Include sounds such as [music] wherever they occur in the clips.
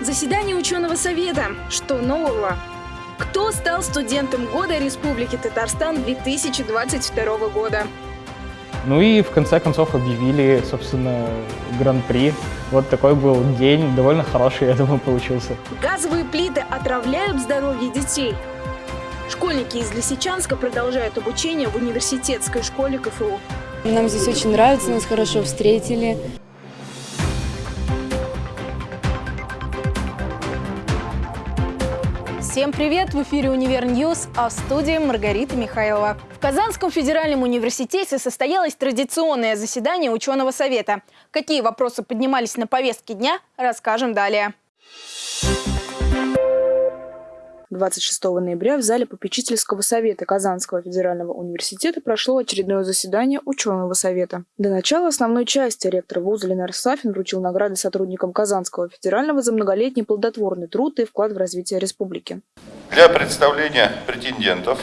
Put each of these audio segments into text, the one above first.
Заседание ученого совета. Что нового? Кто стал студентом года Республики Татарстан 2022 года? Ну и в конце концов объявили, собственно, гран-при. Вот такой был день, довольно хороший, [laughs] я думаю, получился. Газовые плиты отравляют здоровье детей. Школьники из Лисичанска продолжают обучение в университетской школе КФУ. Нам здесь очень нравится, нас хорошо встретили. Всем привет! В эфире «Универ News», а в студии Маргарита Михайлова. В Казанском федеральном университете состоялось традиционное заседание ученого совета. Какие вопросы поднимались на повестке дня, расскажем далее. 26 ноября в зале попечительского совета Казанского федерального университета прошло очередное заседание ученого совета. До начала основной части ректор вуза Ленар Сафин вручил награды сотрудникам Казанского федерального за многолетний плодотворный труд и вклад в развитие республики. Для представления претендентов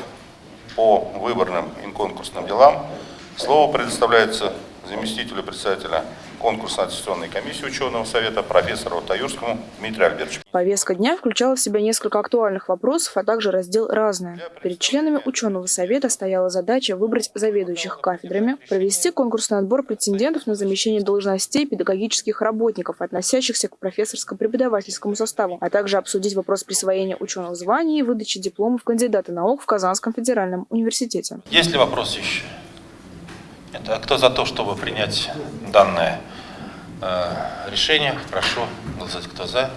по выборным и конкурсным делам слово предоставляется заместителю председателя конкурсно-аттестационной комиссии ученого совета профессору Таюрскому Дмитрию Альбертовичу. Повестка дня включала в себя несколько актуальных вопросов, а также раздел «Разное». Перед членами ученого совета стояла задача выбрать заведующих кафедрами, провести конкурсный отбор претендентов на замещение должностей педагогических работников, относящихся к профессорско-преподавательскому составу, а также обсудить вопрос присвоения ученых званий и выдачи дипломов кандидата наук в Казанском федеральном университете. Есть ли вопросы еще? Это кто за то, чтобы принять данное решение. Прошу голосовать, кто за,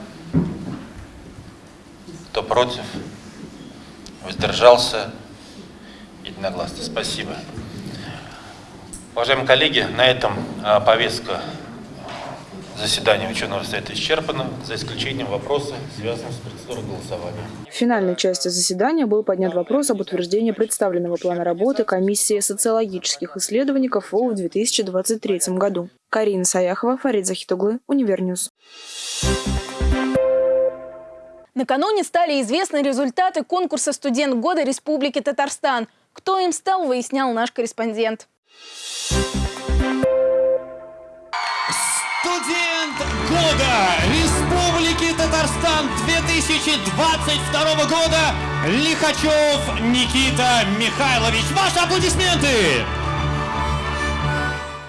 кто против, воздержался. Единогласно. Спасибо. Уважаемые коллеги, на этом э, повестка заседания ученого совета исчерпана, за исключением вопроса, связанного с процедурой голосования. В финальной части заседания был поднят вопрос об утверждении представленного плана работы комиссии социологических исследований КФУ в 2023 году. Карина Саяхова, Фарид Захитоглы, Универ News. Накануне стали известны результаты конкурса «Студент года Республики Татарстан». Кто им стал, выяснял наш корреспондент. Студент года Республики Татарстан 2022 года Лихачев Никита Михайлович. Ваши аплодисменты!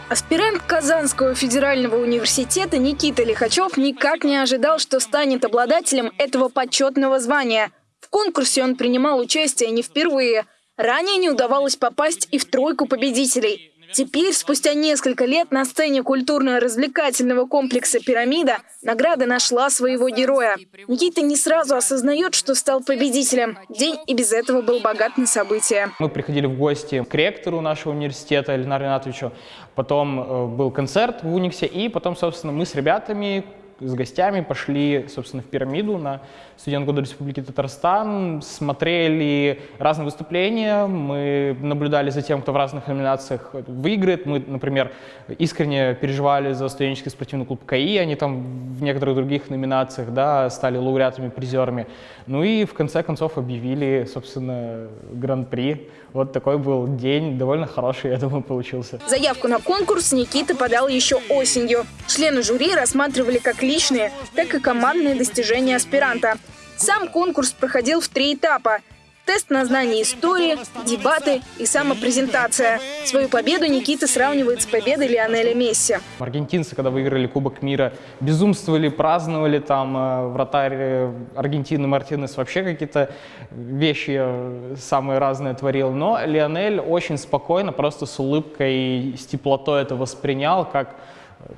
Аспирант Казанского федерального университета Никита Лихачев никак не ожидал, что станет обладателем этого почетного звания. В конкурсе он принимал участие не впервые. Ранее не удавалось попасть и в тройку победителей. Теперь, спустя несколько лет, на сцене культурно-развлекательного комплекса «Пирамида» награда нашла своего героя. Никита не сразу осознает, что стал победителем. День и без этого был богат на события. Мы приходили в гости к ректору нашего университета Ленару Ринатовичу. Потом э, был концерт в Униксе. И потом, собственно, мы с ребятами с гостями пошли, собственно, в пирамиду на студент года Республики Татарстан, смотрели разные выступления, мы наблюдали за тем, кто в разных номинациях выиграет. Мы, например, искренне переживали за студенческий спортивный клуб КАИ, они там в некоторых других номинациях да, стали лауреатами, призерами. Ну и в конце концов объявили, собственно, гран-при. Вот такой был день, довольно хороший, я думаю, получился. Заявку на конкурс Никита подал еще осенью. Члены жюри рассматривали как личные, так и командные достижения аспиранта. Сам конкурс проходил в три этапа – тест на знание истории, дебаты и самопрезентация. Свою победу Никита сравнивает с победой Лионеля Месси. Аргентинцы, когда выиграли Кубок мира, безумствовали, праздновали, там э, вратарь э, Аргентины Мартинес вообще какие-то вещи э, самые разные творил. Но Лионель очень спокойно, просто с улыбкой, с теплотой это воспринял, как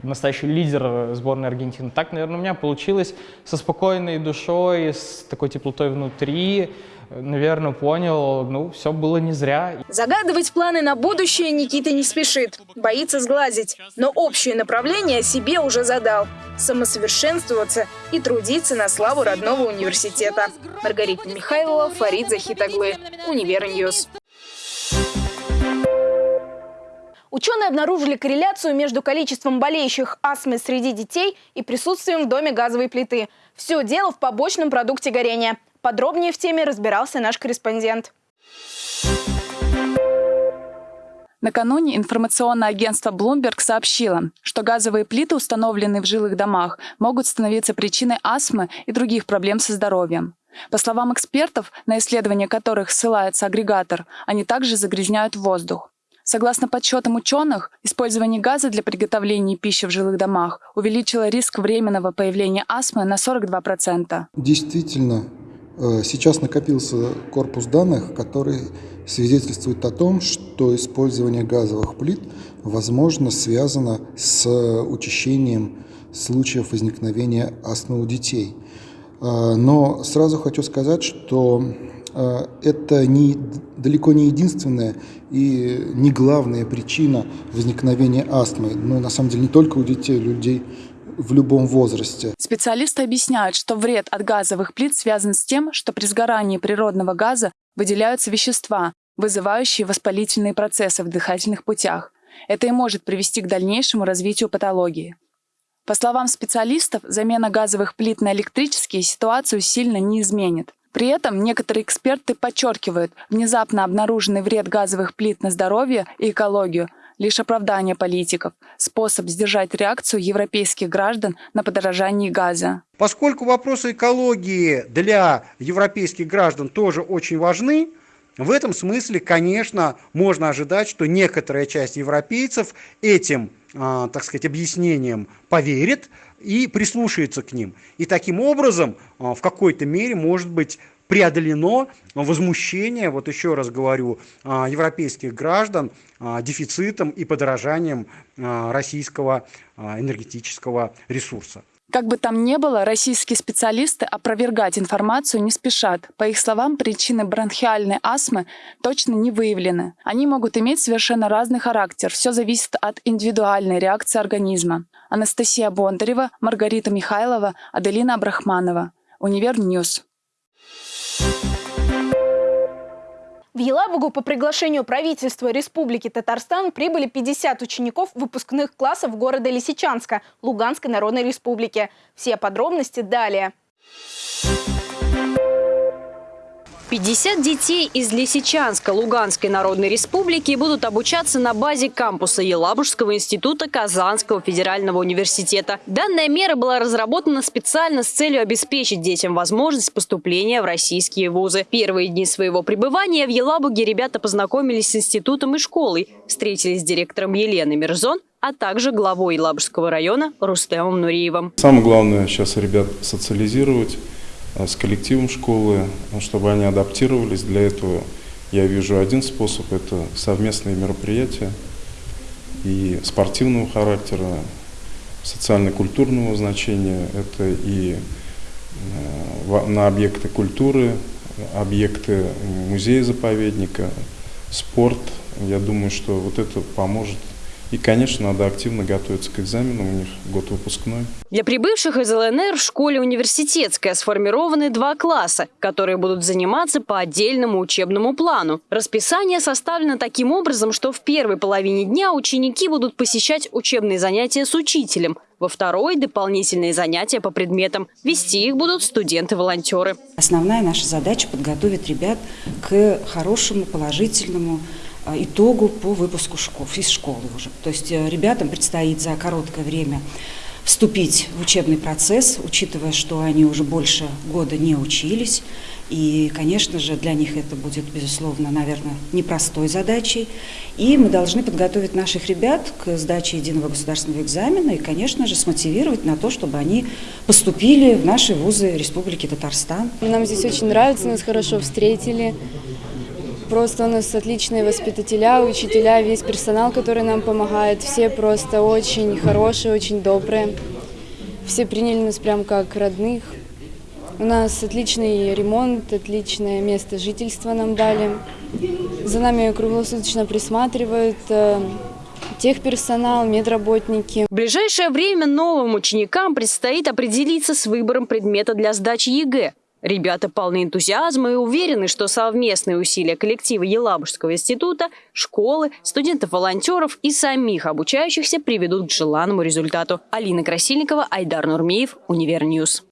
настоящий лидер сборной Аргентины. Так, наверное, у меня получилось со спокойной душой, с такой теплотой внутри наверное, понял, ну, все было не зря. Загадывать планы на будущее Никита не спешит, боится сглазить. Но общее направление себе уже задал – самосовершенствоваться и трудиться на славу родного университета. Маргарита Михайлова, Фарид Захитоглы, Универ News. Ученые обнаружили корреляцию между количеством болеющих астмой среди детей и присутствием в доме газовой плиты. Все дело в побочном продукте горения – Подробнее в теме разбирался наш корреспондент. Накануне информационное агентство Bloomberg сообщило, что газовые плиты, установленные в жилых домах, могут становиться причиной астмы и других проблем со здоровьем. По словам экспертов, на исследования которых ссылается агрегатор, они также загрязняют воздух. Согласно подсчетам ученых, использование газа для приготовления пищи в жилых домах увеличило риск временного появления астмы на 42%. Действительно, э, сейчас накопился корпус данных, который свидетельствует о том, что использование газовых плит, возможно, связано с учащением случаев возникновения астмы у детей. А, но сразу хочу сказать, что это не, далеко не единственная и не главная причина возникновения астмы. Ну, на самом деле, не только у детей, людей в любом возрасте. Специалисты объясняют, что вред от газовых плит связан с тем, что при сгорании природного газа выделяются вещества, вызывающие воспалительные процессы в дыхательных путях. Это и может привести к дальнейшему развитию патологии. По словам специалистов, замена газовых плит на электрические ситуацию сильно не изменит. При этом некоторые эксперты подчеркивают, внезапно обнаруженный вред газовых плит на здоровье и экологию – лишь оправдание политиков, способ сдержать реакцию европейских граждан на подорожание газа. Поскольку вопросы экологии для европейских граждан тоже очень важны, в этом смысле, конечно, можно ожидать, что некоторая часть европейцев этим, так сказать, объяснением поверит и прислушается к ним. И таким образом, а, в какой-то мере, может быть, преодолено возмущение, вот еще раз говорю, а, европейских граждан дефицитом и подорожанием российского энергетического ресурса. Как бы там ни было, российские специалисты опровергать информацию не спешат. По их словам, причины бронхиальной астмы точно не выявлены. Они могут иметь совершенно разный характер. Все зависит от индивидуальной реакции организма. Анастасия Бондарева, Маргарита Михайлова, Аделина Абрахманова. Univer News. В Елабугу по приглашению правительства Республики Татарстан прибыли 50 учеников выпускных классов города Лисичанска Луганской Народной Республики. Все подробности далее. 50 детей из Лисичанска Луганской Народной Республики будут обучаться на базе кампуса Елабужского института Казанского федерального университета. Данная мера была разработана специально с целью обеспечить детям возможность поступления в российские вузы. Первые дни своего пребывания в Елабуге ребята познакомились с институтом и школой, встретились с директором Еленой Мирзон, а также главой Елабужского района Рустемом Нуриевым. Самое главное сейчас ребят социализировать, с коллективом школы, чтобы они адаптировались. Для этого я вижу один способ – это совместные мероприятия и спортивного характера, социально-культурного значения, это и э, на объекты культуры, объекты музея-заповедника, спорт. Я думаю, что вот это поможет и, конечно, надо активно готовиться к экзаменам, у них год выпускной. Для прибывших из ЛНР в школе университетская сформированы два класса, которые будут заниматься по отдельному учебному плану. Расписание составлено таким образом, что в первой половине дня ученики будут посещать учебные занятия с учителем, во второй – дополнительные занятия по предметам. Вести их будут студенты-волонтеры. Основная наша задача – подготовить ребят к хорошему, положительному итогу по выпуску школ, из школы уже. То есть э, ребятам предстоит за короткое время вступить в учебный процесс, учитывая, что они уже больше года не учились. И, конечно же, для них это будет, безусловно, наверное, непростой задачей. И мы должны подготовить наших ребят к сдаче единого государственного экзамена и, конечно же, смотивировать на то, чтобы они поступили в наши вузы Республики Татарстан. Нам здесь очень нравится, нас хорошо встретили. Просто у нас отличные воспитателя, учителя, весь персонал, который нам помогает. Все просто очень хорошие, очень добрые. Все приняли нас прям как родных. У нас отличный ремонт, отличное место жительства нам дали. За нами круглосуточно присматривают э, техперсонал, медработники. В ближайшее время новым ученикам предстоит определиться с выбором предмета для сдачи ЕГЭ. Ребята полны энтузиазма и уверены, что совместные усилия коллектива Елабужского института, школы, студентов-волонтеров и самих обучающихся приведут к желанному результату. Алина Красильникова, Айдар Нурмеев, Univer News.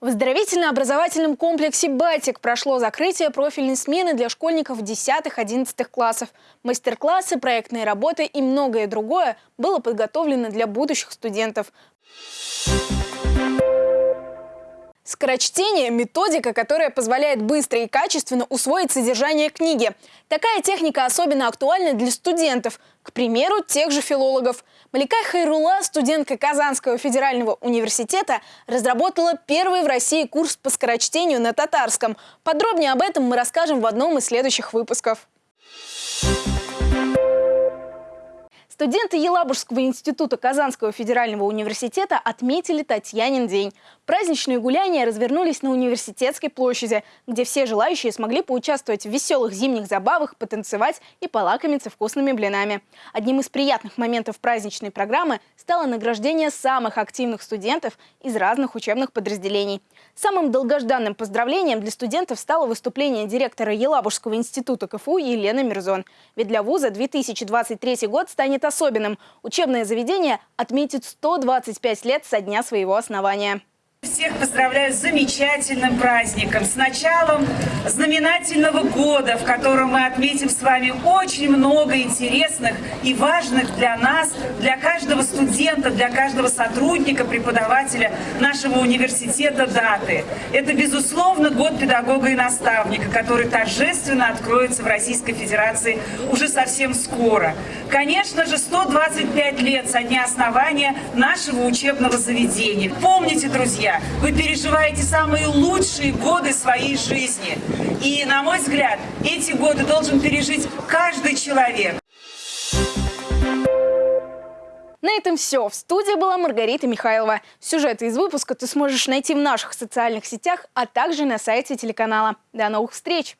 В оздоровительно-образовательном комплексе «Батик» прошло закрытие профильной смены для школьников 10-11 классов. Мастер-классы, проектные работы и многое другое было подготовлено для будущих студентов. Скорочтение – методика, которая позволяет быстро и качественно усвоить содержание книги. Такая техника особенно актуальна для студентов, к примеру, тех же филологов. Малика Хайрула, студентка Казанского федерального университета, разработала первый в России курс по скорочтению на татарском. Подробнее об этом мы расскажем в одном из следующих выпусков. Студенты Елабужского института Казанского федерального университета отметили Татьянин день. Праздничные гуляния развернулись на университетской площади, где все желающие смогли поучаствовать в веселых зимних забавах, потанцевать и полакомиться вкусными блинами. Одним из приятных моментов праздничной программы стало награждение самых активных студентов из разных учебных подразделений. Самым долгожданным поздравлением для студентов стало выступление директора Елабужского института КФУ Елены Мирзон. Ведь для вуза 2023 год станет особенным. Учебное заведение отметит 125 лет со дня своего основания. Всех поздравляю с замечательным праздником, с началом знаменательного года, в котором мы отметим с вами очень много интересных и важных для нас, для каждого студента, для каждого сотрудника, преподавателя нашего университета даты. Это, безусловно, год педагога и наставника, который торжественно откроется в Российской Федерации уже совсем скоро. Конечно же, 125 лет со дня основания нашего учебного заведения. Помните, друзья, вы переживаете самые лучшие годы своей жизни. И, на мой взгляд, эти годы должен пережить каждый человек. На этом все. В студии была Маргарита Михайлова. Сюжеты из выпуска ты сможешь найти в наших социальных сетях, а также на сайте телеканала. До новых встреч!